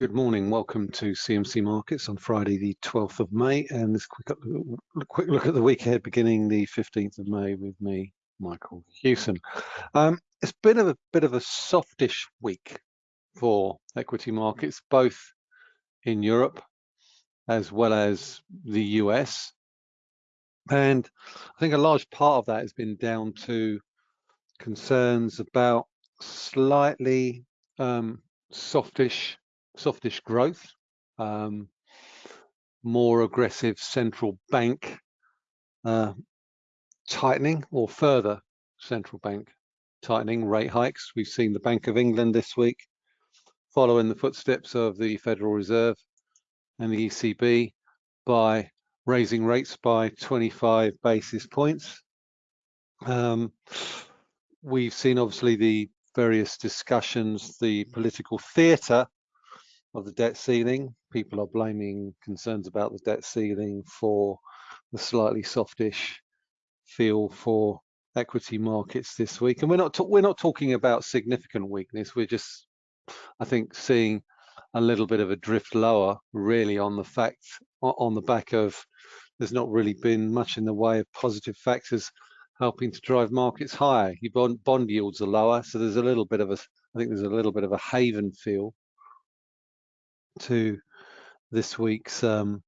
Good morning. Welcome to CMC Markets on Friday, the 12th of May, and this quick, quick look at the week ahead beginning the 15th of May with me, Michael Hewson. Um, it's been a bit of a softish week for equity markets, both in Europe as well as the US. And I think a large part of that has been down to concerns about slightly um, softish softish growth, um, more aggressive central bank uh, tightening or further central bank tightening rate hikes. We've seen the Bank of England this week follow in the footsteps of the Federal Reserve and the ECB by raising rates by 25 basis points. Um, we've seen obviously the various discussions, the political theatre of the debt ceiling. People are blaming concerns about the debt ceiling for the slightly softish feel for equity markets this week. And we're not we're not talking about significant weakness. We're just, I think, seeing a little bit of a drift lower, really, on the fact on the back of there's not really been much in the way of positive factors helping to drive markets higher. Your bond, bond yields are lower, so there's a little bit of a I think there's a little bit of a haven feel to this week's um,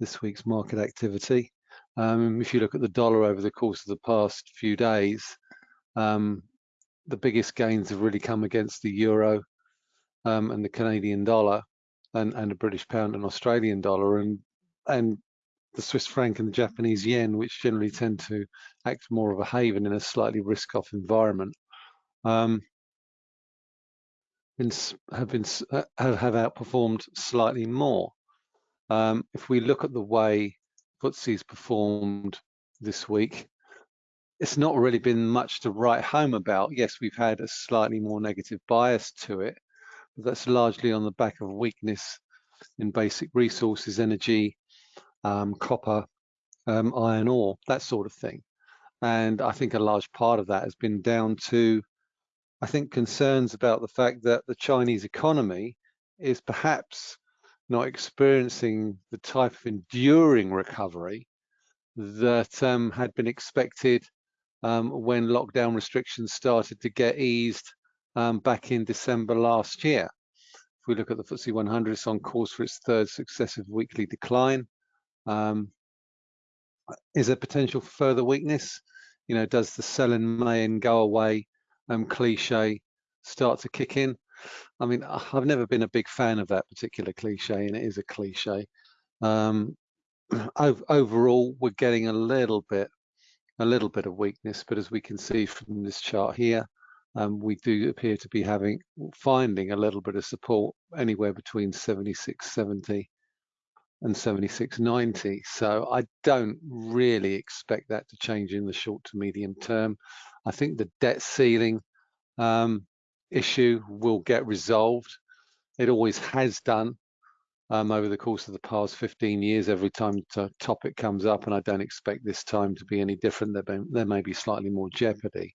this week's market activity. Um, if you look at the dollar over the course of the past few days, um, the biggest gains have really come against the euro um, and the Canadian dollar and, and the British pound and Australian dollar and and the Swiss franc and the Japanese yen, which generally tend to act more of a haven in a slightly risk-off environment. Um, been, have been have, have outperformed slightly more. Um, if we look at the way FTSE's performed this week, it's not really been much to write home about. Yes, we've had a slightly more negative bias to it, but that's largely on the back of weakness in basic resources, energy, um, copper, um, iron ore, that sort of thing. And I think a large part of that has been down to I think concerns about the fact that the Chinese economy is perhaps not experiencing the type of enduring recovery that um, had been expected um, when lockdown restrictions started to get eased um, back in December last year. If we look at the FTSE 100, it's on course for its third successive weekly decline. Um, is there potential for further weakness? You know, does the sell in May and go away um, cliche start to kick in. I mean, I've never been a big fan of that particular cliche, and it is a cliche. Um, overall, we're getting a little bit, a little bit of weakness, but as we can see from this chart here, um, we do appear to be having finding a little bit of support anywhere between 76.70 and 76.90. So I don't really expect that to change in the short to medium term. I think the debt ceiling um, issue will get resolved. It always has done um, over the course of the past 15 years, every time the topic comes up, and I don't expect this time to be any different. There, there may be slightly more jeopardy,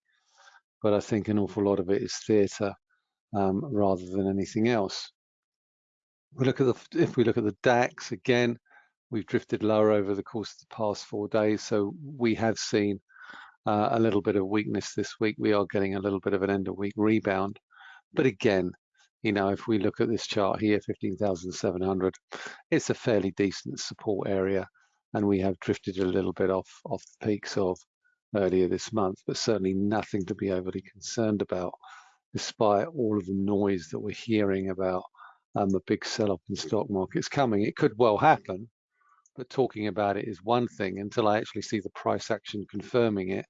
but I think an awful lot of it is theatre um, rather than anything else. We look at the, if we look at the DAX again, we've drifted lower over the course of the past four days, so we have seen uh, a little bit of weakness this week. We are getting a little bit of an end of week rebound. But again, you know, if we look at this chart here, 15,700, it's a fairly decent support area. And we have drifted a little bit off, off the peaks of earlier this month, but certainly nothing to be overly concerned about, despite all of the noise that we're hearing about um, the big sell-off in stock markets coming. It could well happen, but talking about it is one thing until I actually see the price action confirming it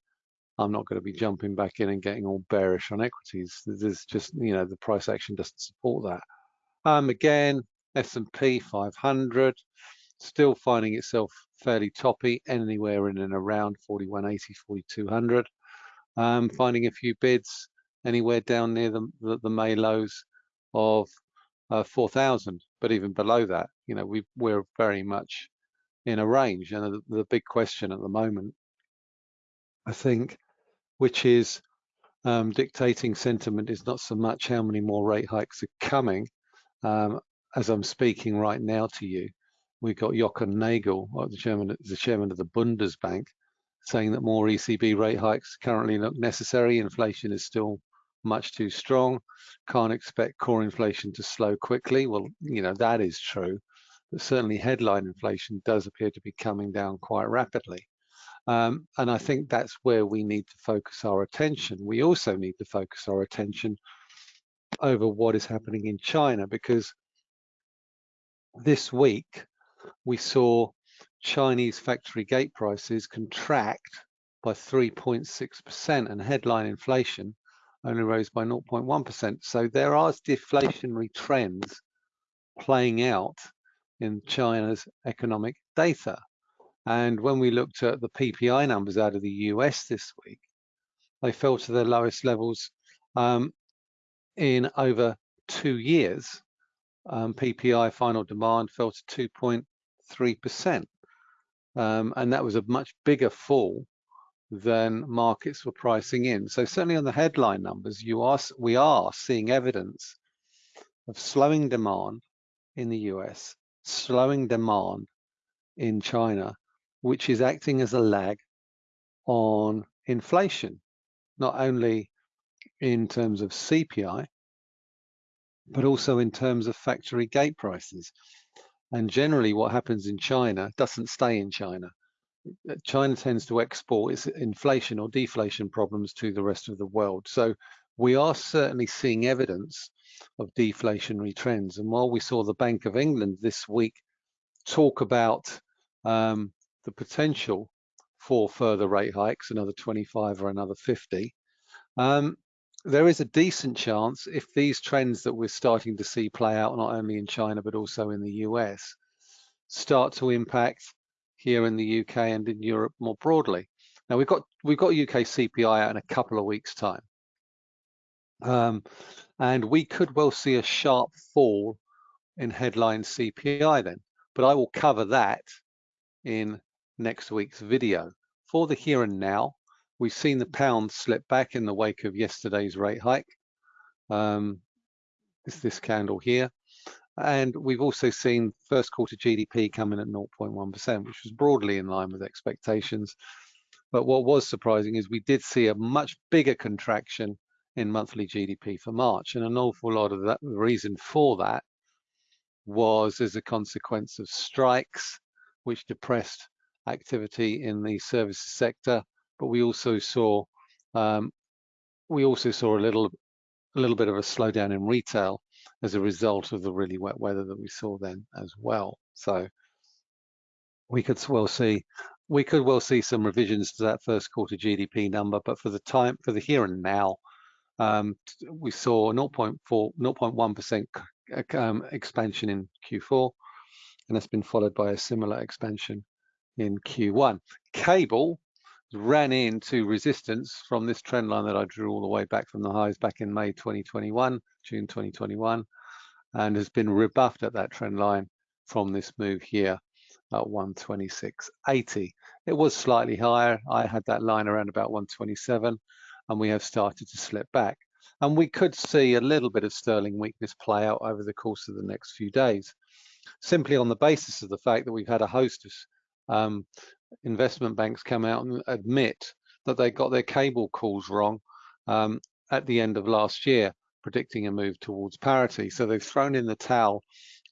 I'm not going to be jumping back in and getting all bearish on equities. There's just, you know, the price action doesn't support that. Um, again, S&P 500, still finding itself fairly toppy, anywhere in and around 4180, 4200. Um, finding a few bids anywhere down near the, the, the May lows of uh, 4,000, but even below that, you know, we, we're very much in a range. And the, the big question at the moment, I think, which is um, dictating sentiment is not so much how many more rate hikes are coming. Um, as I'm speaking right now to you, we've got Jochen Nagel, the chairman, the chairman of the Bundesbank, saying that more ECB rate hikes currently look necessary. Inflation is still much too strong. Can't expect core inflation to slow quickly. Well, you know, that is true. But certainly headline inflation does appear to be coming down quite rapidly. Um, and I think that's where we need to focus our attention. We also need to focus our attention over what is happening in China because this week we saw Chinese factory gate prices contract by 3.6% and headline inflation only rose by 0.1%. So there are deflationary trends playing out in China's economic data. And when we looked at the PPI numbers out of the US this week, they fell to their lowest levels um, in over two years. Um, PPI final demand fell to 2.3%. Um, and that was a much bigger fall than markets were pricing in. So certainly on the headline numbers, you are we are seeing evidence of slowing demand in the US, slowing demand in China, which is acting as a lag on inflation, not only in terms of CPI, but also in terms of factory gate prices. And generally what happens in China doesn't stay in China. China tends to export its inflation or deflation problems to the rest of the world. So we are certainly seeing evidence of deflationary trends. And while we saw the Bank of England this week talk about um, the potential for further rate hikes, another 25 or another 50, um, there is a decent chance if these trends that we're starting to see play out not only in China but also in the US start to impact here in the UK and in Europe more broadly. Now we've got we've got UK CPI out in a couple of weeks time. Um, and we could well see a sharp fall in headline CPI then, but I will cover that in next week's video. For the here and now, we've seen the pound slip back in the wake of yesterday's rate hike. Um, it's this candle here. And we've also seen first quarter GDP come in at 0.1%, which was broadly in line with expectations. But what was surprising is we did see a much bigger contraction in monthly GDP for March. And an awful lot of that reason for that was as a consequence of strikes, which depressed activity in the services sector. But we also saw um, we also saw a little a little bit of a slowdown in retail as a result of the really wet weather that we saw then as well. So we could well see we could well see some revisions to that first quarter GDP number, but for the time for the here and now, um, we saw 0.4 0.1% um, expansion in Q4, and that's been followed by a similar expansion in Q1. Cable ran into resistance from this trend line that I drew all the way back from the highs back in May 2021, June 2021, and has been rebuffed at that trend line from this move here at 126.80. It was slightly higher. I had that line around about 127 and we have started to slip back. And we could see a little bit of sterling weakness play out over the course of the next few days, simply on the basis of the fact that we've had a host of um, investment banks come out and admit that they got their cable calls wrong um, at the end of last year, predicting a move towards parity. So they've thrown in the towel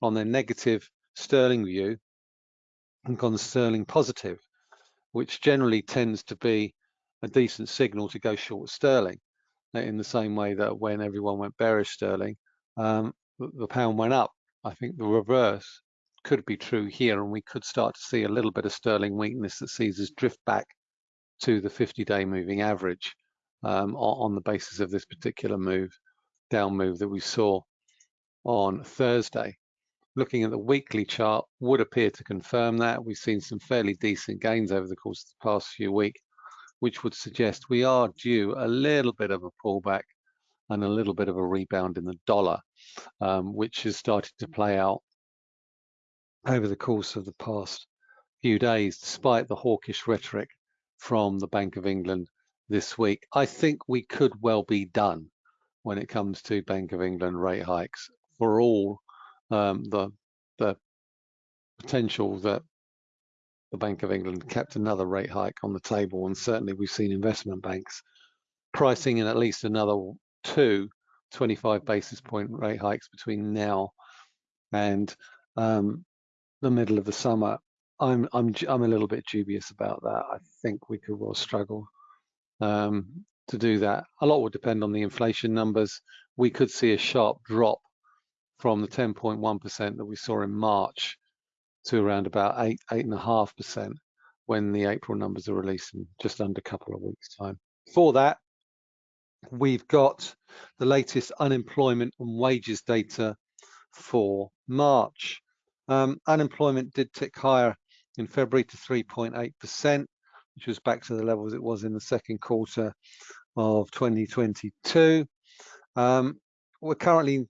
on their negative sterling view and gone sterling positive, which generally tends to be a decent signal to go short sterling in the same way that when everyone went bearish sterling, um, the pound went up. I think the reverse could be true here, and we could start to see a little bit of sterling weakness that sees us drift back to the 50-day moving average um, on, the basis of this particular move, down move that we saw on Thursday. Looking at the weekly chart would appear to confirm that. We've seen some fairly decent gains over the course of the past few weeks, which would suggest we are due a little bit of a pullback and a little bit of a rebound in the dollar, um, which has started to play out over the course of the past few days, despite the hawkish rhetoric from the Bank of England this week. I think we could well be done when it comes to Bank of England rate hikes for all um, the the potential that the Bank of England kept another rate hike on the table, and certainly we've seen investment banks pricing in at least another two 25 basis point rate hikes between now and um, the middle of the summer. I'm I'm I'm a little bit dubious about that. I think we could well struggle um, to do that. A lot would depend on the inflation numbers. We could see a sharp drop from the 10.1% that we saw in March to around about eight, eight and a half percent when the April numbers are released in just under a couple of weeks time. For that, we've got the latest unemployment and wages data for March. Um, unemployment did tick higher in February to 3.8%, which was back to the levels it was in the second quarter of 2022. Um, we're currently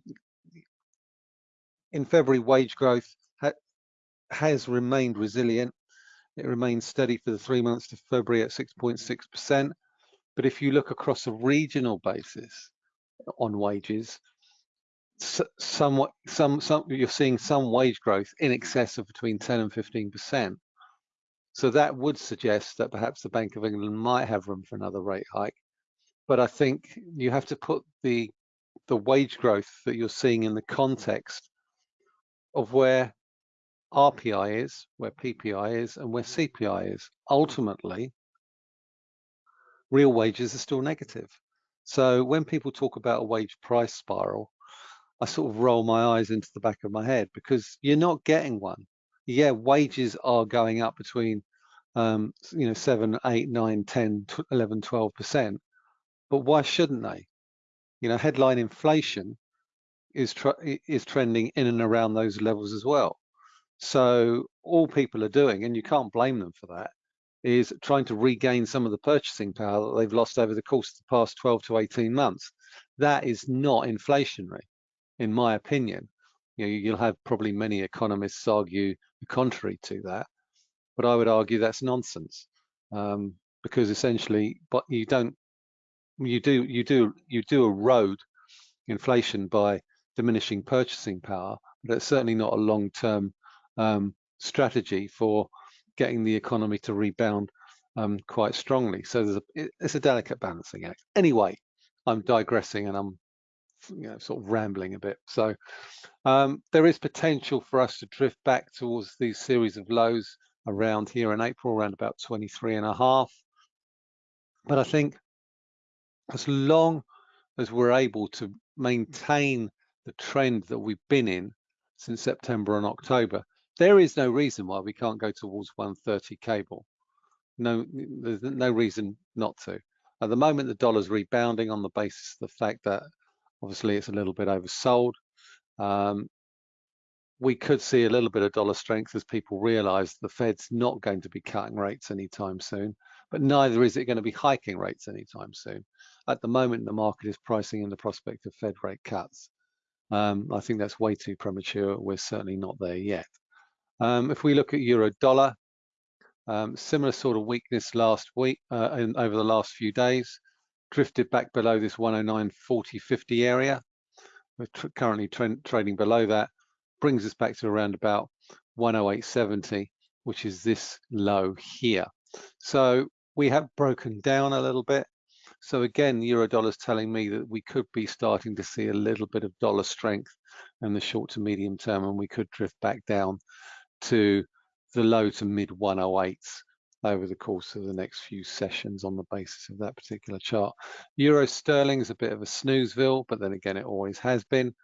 in February, wage growth has remained resilient. It remains steady for the three months to February at 6.6%. But if you look across a regional basis on wages, somewhat, some, some, you're seeing some wage growth in excess of between 10 and 15%. So that would suggest that perhaps the Bank of England might have room for another rate hike. But I think you have to put the the wage growth that you're seeing in the context of where RPI is, where PPI is, and where CPI is. Ultimately, real wages are still negative. So when people talk about a wage price spiral, I sort of roll my eyes into the back of my head because you're not getting one. Yeah, wages are going up between, um, you know, 7, 8, 9, 10, 11, 12%. But why shouldn't they? You know, headline inflation is is trending in and around those levels as well. So all people are doing, and you can't blame them for that, is trying to regain some of the purchasing power that they've lost over the course of the past 12 to 18 months. That is not inflationary, in my opinion. You know, you'll have probably many economists argue the contrary to that, but I would argue that's nonsense um, because essentially, but you don't, you do, you do, you do erode inflation by diminishing purchasing power, but it's certainly not a long-term um, strategy for getting the economy to rebound um, quite strongly. So there's a, it's a delicate balancing act. Anyway, I'm digressing and I'm you know, sort of rambling a bit. So um, there is potential for us to drift back towards these series of lows around here in April, around about 23 and a half. But I think as long as we're able to maintain the trend that we've been in since September and October, there is no reason why we can't go towards 130 cable. No, there's no reason not to. At the moment, the dollar's rebounding on the basis of the fact that obviously it's a little bit oversold. Um, we could see a little bit of dollar strength as people realize the Fed's not going to be cutting rates anytime soon, but neither is it going to be hiking rates anytime soon. At the moment, the market is pricing in the prospect of Fed rate cuts. Um, I think that's way too premature. We're certainly not there yet. Um, if we look at euro dollar, um, similar sort of weakness last week uh, over the last few days, drifted back below this 109.40, 50 area. We're currently trading below that, brings us back to around about 108.70, which is this low here. So we have broken down a little bit. So again, euro dollar is telling me that we could be starting to see a little bit of dollar strength in the short to medium term, and we could drift back down to the low to mid 108s over the course of the next few sessions on the basis of that particular chart. Euro sterling is a bit of a snoozeville, but then again, it always has been.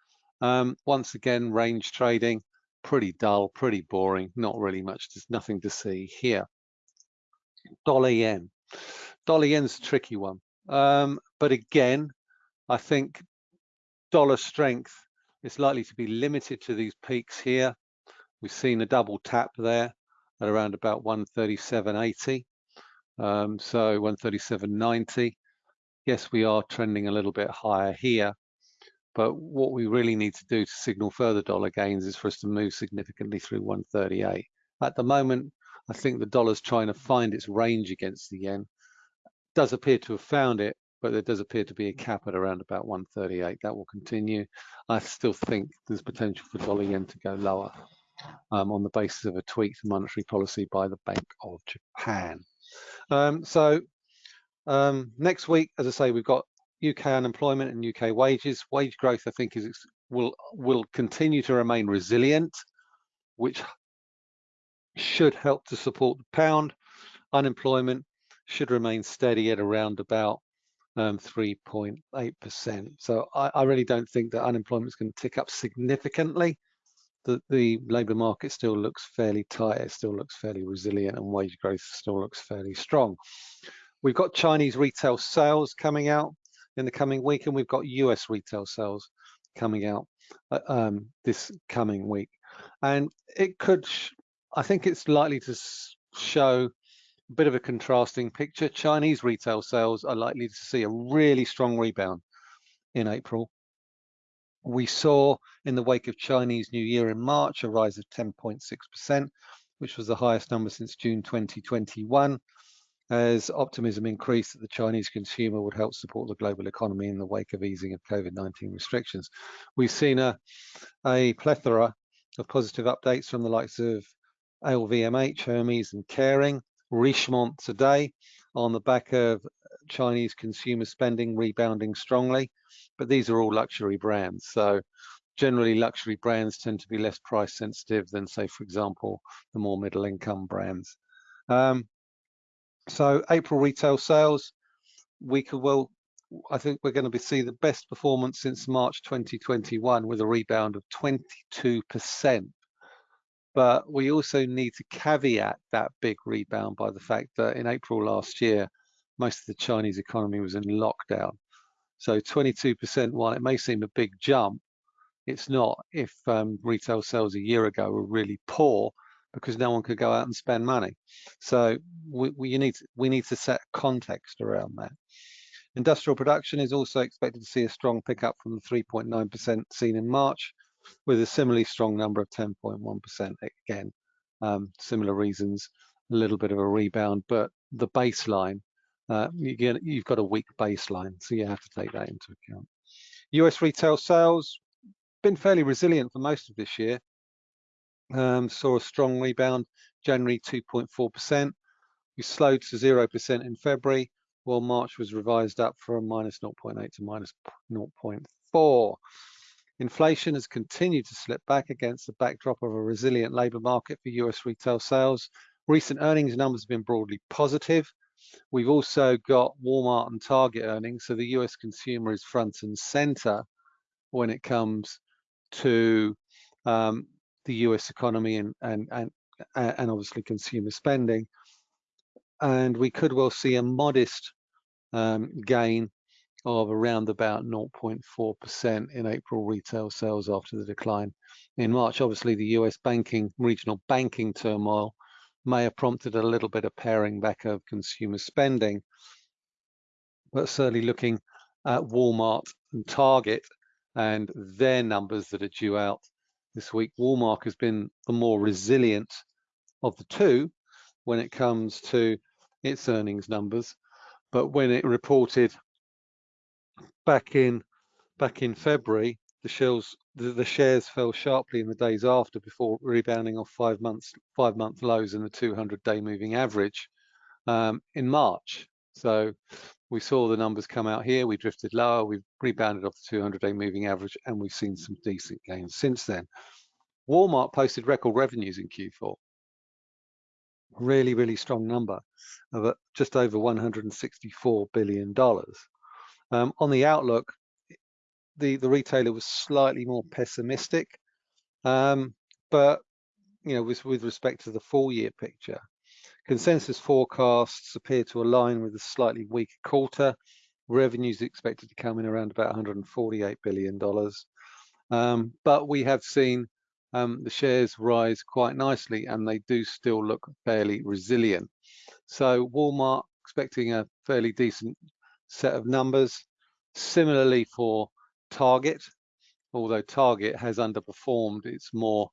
Um, once again, range trading, pretty dull, pretty boring, not really much, there's nothing to see here. Dollar yen. Dollar yen's a tricky one. Um, but again, I think dollar strength is likely to be limited to these peaks here. We've seen a double tap there at around about 137.80. Um, so 137.90. Yes, we are trending a little bit higher here, but what we really need to do to signal further dollar gains is for us to move significantly through 138. At the moment, I think the dollar's trying to find its range against the yen does appear to have found it, but there does appear to be a cap at around about 138. That will continue. I still think there's potential for dollar yen to go lower um, on the basis of a tweaked monetary policy by the Bank of Japan. Um, so um, next week, as I say, we've got UK unemployment and UK wages. Wage growth, I think, is will will continue to remain resilient, which should help to support the pound. Unemployment should remain steady at around about 3.8%. Um, so I, I, really don't think that unemployment is going to tick up significantly. The, the labour market still looks fairly tight, it still looks fairly resilient, and wage growth still looks fairly strong. We've got Chinese retail sales coming out in the coming week, and we've got US retail sales coming out uh, um, this coming week. And it could, I think it's likely to show a bit of a contrasting picture. Chinese retail sales are likely to see a really strong rebound in April. We saw in the wake of Chinese New Year in March a rise of 10.6%, which was the highest number since June 2021 as optimism increased that the Chinese consumer would help support the global economy in the wake of easing of COVID-19 restrictions. We've seen a, a plethora of positive updates from the likes of LVMH, Hermes and Kering, Richemont today on the back of Chinese consumer spending rebounding strongly, but these are all luxury brands. So generally luxury brands tend to be less price sensitive than say, for example, the more middle income brands. Um, so April retail sales, we could well, I think we're going to be see the best performance since March 2021 with a rebound of 22%. But we also need to caveat that big rebound by the fact that in April last year, most of the Chinese economy was in lockdown. So 22%, while it may seem a big jump, it's not if um, retail sales a year ago were really poor because no one could go out and spend money. So we, we, need, we need to set context around that. Industrial production is also expected to see a strong pickup from the 3.9% seen in March, with a similarly strong number of 10.1% again. Um, similar reasons, a little bit of a rebound, but the baseline, uh, you've got a weak baseline, so you have to take that into account. US retail sales, been fairly resilient for most of this year, um, saw a strong rebound, January 2.4%. We slowed to 0% in February, while March was revised up from minus 0.8 to minus 0.4. Inflation has continued to slip back against the backdrop of a resilient labour market for US retail sales. Recent earnings numbers have been broadly positive. We've also got Walmart and Target earnings, so the US consumer is front and center when it comes to um, the US economy and, and, and, and obviously consumer spending. And we could well see a modest um, gain of around about 0.4% in April retail sales after the decline in March. Obviously, the US banking, regional banking turmoil may have prompted a little bit of paring back of consumer spending, but certainly looking at Walmart and Target and their numbers that are due out this week, Walmart has been the more resilient of the two when it comes to its earnings numbers. But when it reported back in back in February, the shares the, the shares fell sharply in the days after before rebounding off five months five month lows in the 200 day moving average um, in March. So we saw the numbers come out here, we drifted lower, we've rebounded off the 200 day moving average, and we've seen some decent gains since then. Walmart posted record revenues in Q4. Really, really strong number of just over $164 billion. Um, on the outlook, the, the retailer was slightly more pessimistic, um, but you know, with, with respect to the full year picture, Consensus forecasts appear to align with a slightly weaker quarter. Revenues expected to come in around about $148 billion. Um, but we have seen um, the shares rise quite nicely and they do still look fairly resilient. So Walmart expecting a fairly decent set of numbers. Similarly for Target, although Target has underperformed, it's more,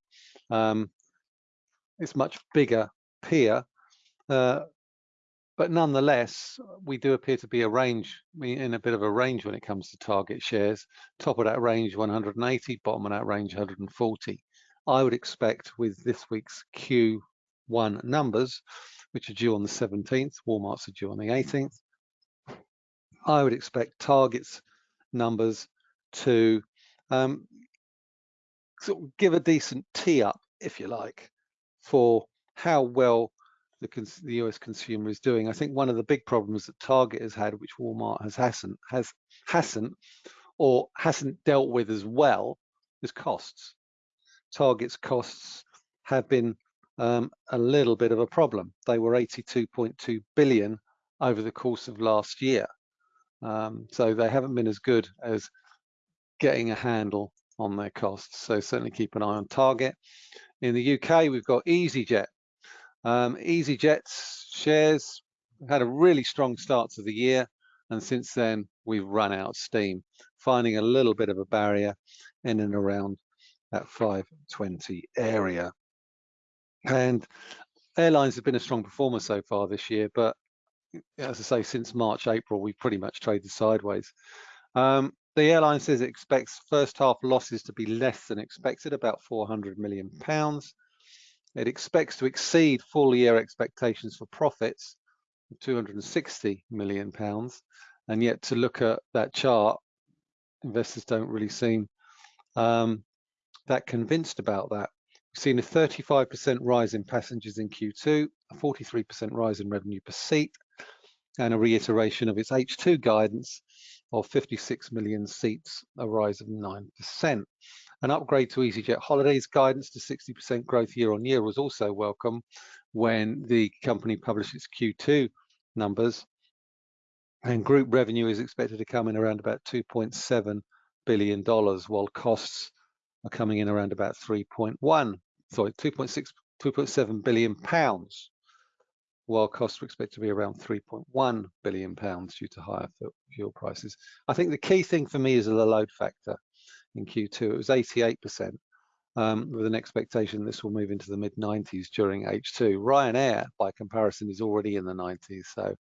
um, it's much bigger peer uh, but nonetheless, we do appear to be a range in a bit of a range when it comes to target shares. Top of that range 180, bottom of that range 140. I would expect with this week's Q1 numbers, which are due on the 17th, Walmart's are due on the 18th. I would expect targets numbers to um, sort of give a decent tee up, if you like, for how well the, the, US consumer is doing. I think one of the big problems that Target has had, which Walmart has hasn't, has hasn't or hasn't dealt with as well, is costs. Target's costs have been um, a little bit of a problem. They were 82.2 billion over the course of last year. Um, so they haven't been as good as getting a handle on their costs. So certainly keep an eye on Target. In the UK, we've got EasyJet. Um, EasyJet's shares had a really strong start to the year, and since then we've run out of steam, finding a little bit of a barrier in and around that 520 area. And airlines have been a strong performer so far this year, but as I say, since March, April, we pretty much traded sideways. Um, the airline says it expects first half losses to be less than expected, about 400 million pounds. It expects to exceed full year expectations for profits of 260 million pounds. And yet to look at that chart, investors don't really seem um, that convinced about that. We've seen a 35% rise in passengers in Q2, a 43% rise in revenue per seat, and a reiteration of its H2 guidance of 56 million seats, a rise of 9%. An upgrade to EasyJet Holidays guidance to 60% growth year on year was also welcome when the company published its Q2 numbers. And group revenue is expected to come in around about $2.7 billion, while costs are coming in around about 3.1, sorry, 2.6, 2.7 billion pounds while costs are expected to be around 3.1 billion pounds due to higher fuel prices. I think the key thing for me is the load factor in Q2. It was 88%, um, with an expectation this will move into the mid 90s during H2. Ryanair, by comparison, is already in the 90s, so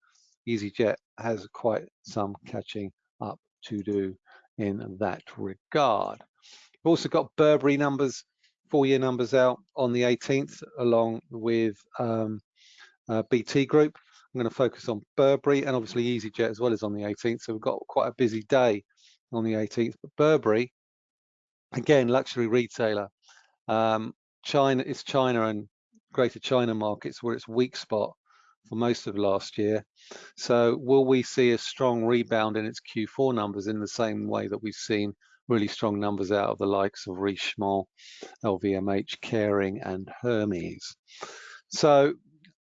EasyJet has quite some catching up to do in that regard. We've also got Burberry numbers, four-year numbers out on the 18th, along with um, uh, BT Group. I'm going to focus on Burberry and obviously EasyJet as well as on the 18th. So we've got quite a busy day on the 18th. But Burberry, again, luxury retailer. Um, China, it's China and Greater China markets where it's weak spot for most of last year. So will we see a strong rebound in its Q4 numbers in the same way that we've seen really strong numbers out of the likes of Richemont, LVMH, Kering and Hermes. So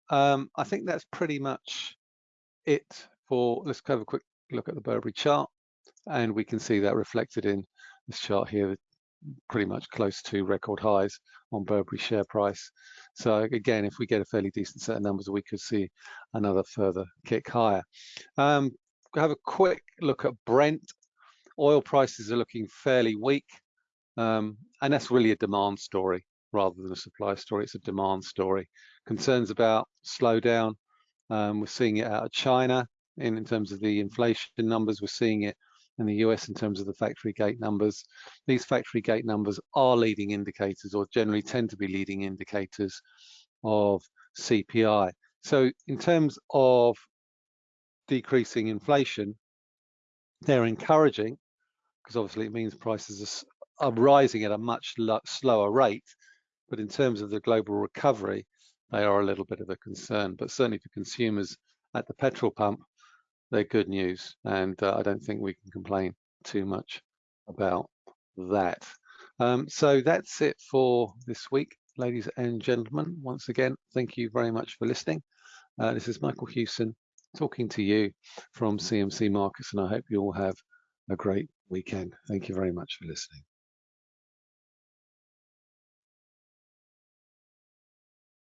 um, I think that's pretty much it for, let's have a quick look at the Burberry chart and we can see that reflected in this chart here, pretty much close to record highs on Burberry share price. So again, if we get a fairly decent set of numbers, we could see another further kick higher. Um, have a quick look at Brent. Oil prices are looking fairly weak, um, and that's really a demand story rather than a supply story. It's a demand story. Concerns about slowdown. Um, we're seeing it out of China in, in terms of the inflation numbers. We're seeing it in the US in terms of the factory gate numbers. These factory gate numbers are leading indicators or generally tend to be leading indicators of CPI. So in terms of decreasing inflation, they're encouraging because obviously it means prices are, are rising at a much slower rate but in terms of the global recovery, they are a little bit of a concern. But certainly for consumers at the petrol pump, they're good news. And uh, I don't think we can complain too much about that. Um, so that's it for this week, ladies and gentlemen. Once again, thank you very much for listening. Uh, this is Michael Hewson talking to you from CMC Markets, and I hope you all have a great weekend. Thank you very much for listening.